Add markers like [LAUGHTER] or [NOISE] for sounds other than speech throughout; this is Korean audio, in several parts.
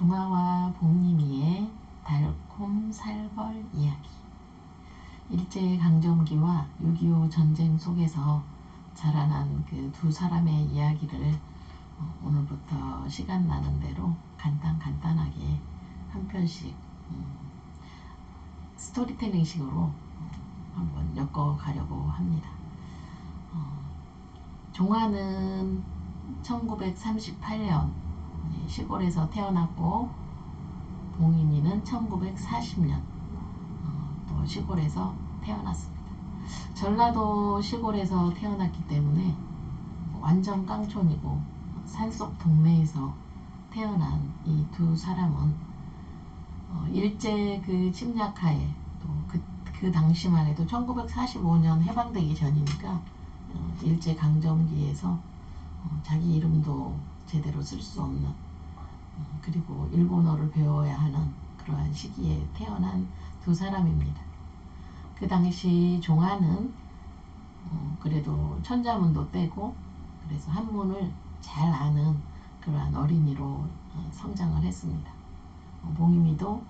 종아와 복림이의 달콤 살벌 이야기 일제강점기와 6.25 전쟁 속에서 자라난 그 두 사람의 이야기를 어, 오늘부터 시간 나는 대로 간단 간단하게 한 편씩 음, 스토리텔링 식으로 어, 한번 엮어가려고 합니다. 어, 종아는 1938년 시골에서 태어났고 봉인이는 1940년 어, 또 시골에서 태어났습니다. 전라도 시골에서 태어났기 때문에 완전 깡촌이고 산속 동네에서 태어난 이 두 사람은 어, 일제 그 침략하에 또그 그 당시만 해도 1945년 해방되기 전이니까 어, 일제 강점기에서 어, 자기 이름도 제대로 쓸 수 없는 어, 그리고 일본어를 배워야 하는 그러한 시기에 태어난 두 사람입니다. 그 당시 종아는 어, 그래도 천자문도 떼고 그래서 한문을 잘 아는 그러한 어린이로 어, 성장을 했습니다. 어, 봉임이도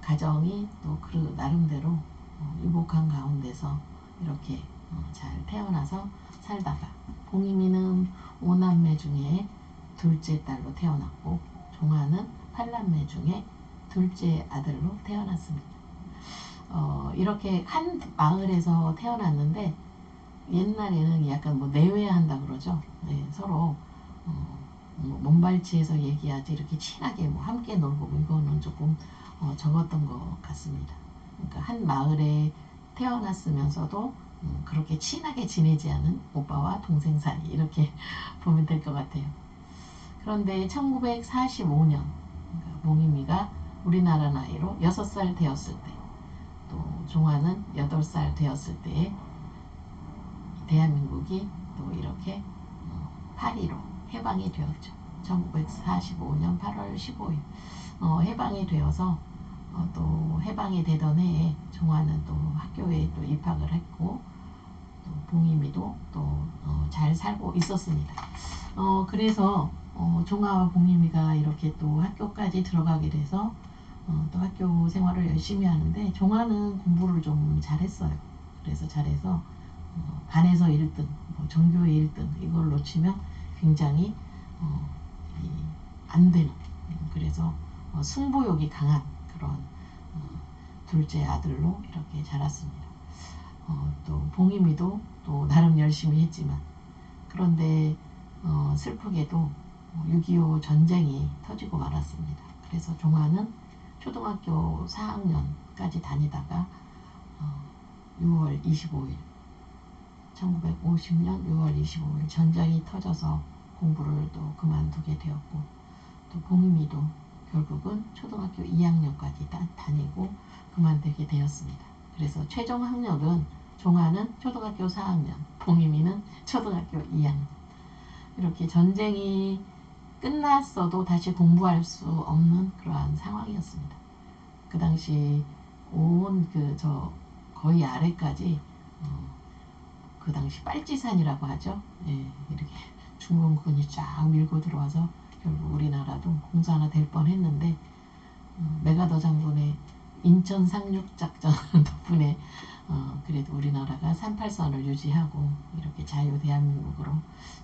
가정이 또 그 나름대로 어, 유복한 가운데서 이렇게 어, 잘 태어나서 살다가 봉임이는 오남매 중에 둘째 딸로 태어났고 종아는 팔남매 중에 둘째 아들로 태어났습니다. 어, 이렇게 한 마을에서 태어났는데 옛날에는 약간 뭐 내외한다 그러죠. 네, 서로 어, 뭐 몸발치해서 얘기하지 이렇게 친하게 뭐 함께 놀고 뭐 이거는 조금 어, 적었던 것 같습니다. 그러니까 한 마을에 태어났으면서도 음, 그렇게 친하게 지내지 않은 오빠와 동생 사이 이렇게 [LAUGHS] 보면 될 것 같아요. 그런데 1945년 그러니까 몽임이가 우리나라 나이로 6살 되었을 때 또 종아는 8살 되었을 때에 대한민국이 또 이렇게 어, 파리로 해방이 되었죠. 1945년 8월 15일 어, 해방이 되어서 어, 또 해방이 되던 해에 종아는 또 학교에 또 입학을 했고 또 봉임이도 또잘 어, 살고 있었습니다. 어, 그래서 어, 종아와 봉임이가 이렇게 또 학교까지 들어가게 돼서 어, 또 학교 생활을 열심히 하는데 종아는 공부를 좀 잘했어요. 그래서 잘해서 어, 반에서 1등, 뭐 전교의 1등 이걸 놓치면 굉장히 어, 이, 안 되는 그래서 어, 승부욕이 강한 그런 어, 둘째 아들로 이렇게 자랐습니다. 어, 또 봉임이도 또 나름 열심히 했지만 그런데 어, 슬프게도 6.25 전쟁이 터지고 말았습니다. 그래서 종아는 초등학교 4학년까지 다니다가 6월 25일 1950년 6월 25일 전쟁이 터져서 공부를 또 그만두게 되었고 또 봉임이도 결국은 초등학교 2학년까지 다, 다니고 그만두게 되었습니다. 그래서 최종 학력은 종아는 초등학교 4학년, 봉임이는 초등학교 2학년. 이렇게 전쟁이 끝났어도 다시 공부할 수 없는 그러한 상황이었습니다. 그 당시 온 그 저 거의 아래까지 어, 그 당시 빨치산이라고 하죠. 예, 이렇게 중공군이 쫙 밀고 들어와서 결국 우리나라도 공사하나 될 뻔했는데 어, 메가더 장군의 인천 상륙작전 [LAUGHS] 덕분에 어, 그래도 우리나라가 38선을 유지하고 이렇게 자유 대한민국으로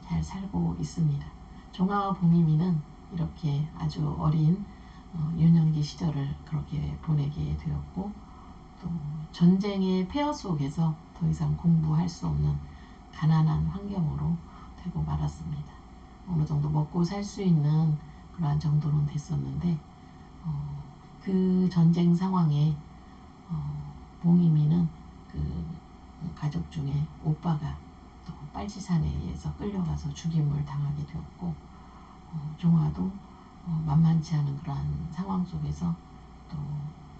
잘 살고 있습니다. 종아와 봉임이는 이렇게 아주 어린 어, 유년기 시절을 그렇게 보내게 되었고 또 전쟁의 폐허 속에서 더 이상 공부할 수 없는 가난한 환경으로 되고 말았습니다. 어느 정도 먹고 살 수 있는 그러한 정도는 됐었는데 어, 그 전쟁 상황에 어, 봉이미는 그 가족 중에 오빠가 또 빨치산에 의해서 끌려가서 죽임을 당하게 되었고 어, 종아도 어, 만만치 않은 그러한 상황 속에서 또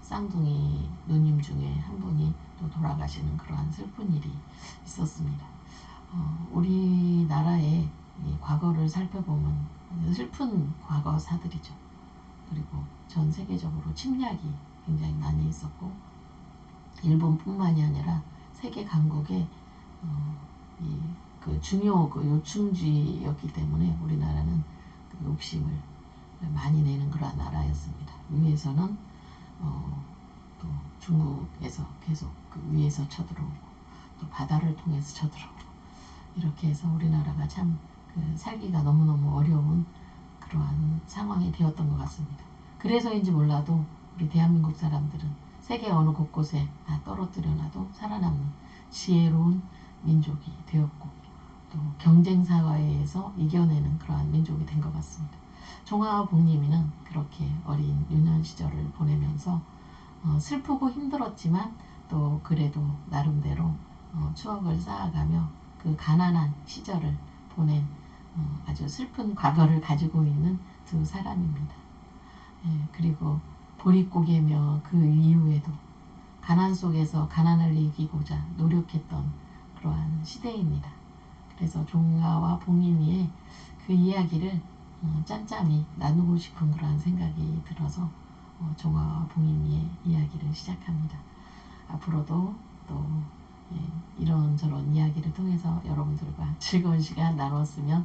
쌍둥이 누님 중에 한 분이 또 돌아가시는 그러한 슬픈 일이 있었습니다. 어, 우리나라의 과거를 살펴보면 슬픈 과거사들이죠. 그리고 전 세계적으로 침략이 굉장히 많이 있었고 일본뿐만이 아니라 세계 강국의 어, 이그 중요 그 요충지였기 때문에 우리나라는 그 욕심을 많이 내는 그러한 나라였습니다. 위에서는 어, 또 중국에서 계속 그 위에서 쳐들어오고 또 바다를 통해서 쳐들어오고 이렇게 해서 우리나라가 참 그 살기가 너무너무 어려운 그러한 상황이 되었던 것 같습니다. 그래서인지 몰라도 우리 대한민국 사람들은 세계 어느 곳곳에 다 떨어뜨려놔도 살아남는 지혜로운 민족이 되었고 또 경쟁 사회에서 이겨내는 그러한 민족이 된 것 같습니다. 종아와 복림이는 그렇게 어린 유년 시절을 보내면서 어, 슬프고 힘들었지만 또 그래도 나름대로 어, 추억을 쌓아가며 그 가난한 시절을 보낸 어, 아주 슬픈 과거를 가지고 있는 두 사람입니다. 예, 그리고 보릿고개며 그 이후에도 가난 속에서 가난을 이기고자 노력했던 그러한 시대입니다. 그래서 종아와 봉인이의 그 이야기를 어, 짠짠이 나누고 싶은 그러한 생각이 들어서 어, 종아와 봉인이의 이야기를 시작합니다. 앞으로도 또 예, 이런저런 이야기를 통해서 여러분들과 [LAUGHS] 즐거운 시간 나눴으면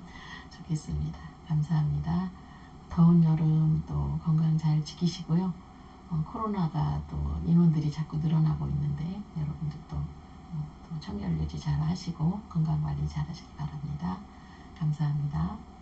좋겠습니다. 감사합니다. 더운 여름 또 건강 잘 지키시고요. 어, 코로나가 또 인원들이 자꾸 늘어나고 있는데 여러분들도 어, 또 청결 유지 잘 하시고 건강 관리 잘 하시기 바랍니다. 감사합니다.